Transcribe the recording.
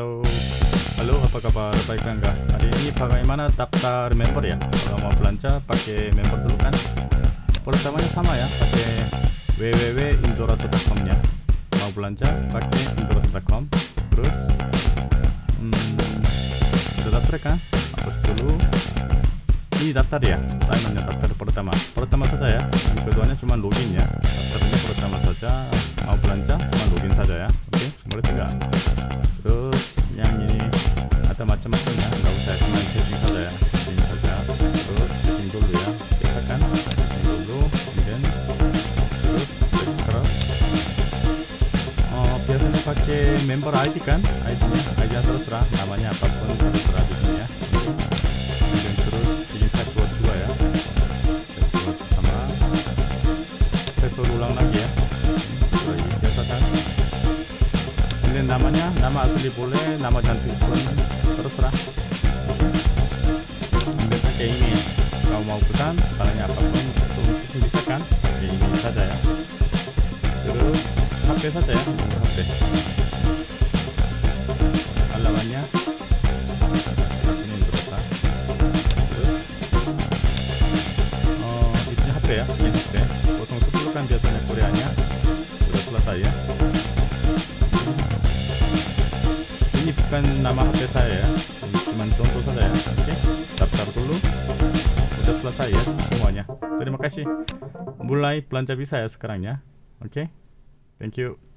Halo, halo apa kabar baik enggak? Hari ini bagaimana daftar member ya? Kalau mau belanja pakai member dulu kan? Pertamanya sama ya, pakai www.indorasa.com nya. Mau belanja pakai indorasa.com. Terus, hmm, sudah daftar kan? Hapus dulu. Ini daftar ya, saya nanya daftar pertama. Pertama saja ya. Yang keduanya cuma login ya. Daftarnya pertama saja. Mau belanja cuma login saja ya. Oke, boleh tidak? Terus yang ini ada macam-macamnya nggak usah cuma saja ya. Setting saja terus setting dulu ya. Kita kan setting dulu kemudian terus scroll oh biasanya pakai member ID kan? ID nya nya terserah. Namanya apa pun terserah di sini ya kemudian terus bikin password juga ya. Password sama password ulang lagi ya. Lagi biasa kan? Kemudian namanya nama asli boleh nama cantik pun terserah kemudian pakai ini kalau mau pesan barangnya apa pun itu bisa kan? Pakai ini saja ya. Terus HP saja ya? HP alamannya ini berapa? Terus oh HP ya? Ini HP potong itu dulu kan biasanya Koreanya. Sudah selesai ya bukan nama HP saya ya. Cuma contoh saja ya. Oke daftar dulu. Udah selesai ya semuanya. Terima kasih. Mulai belanja bisa ya sekarang ya. Oke thank you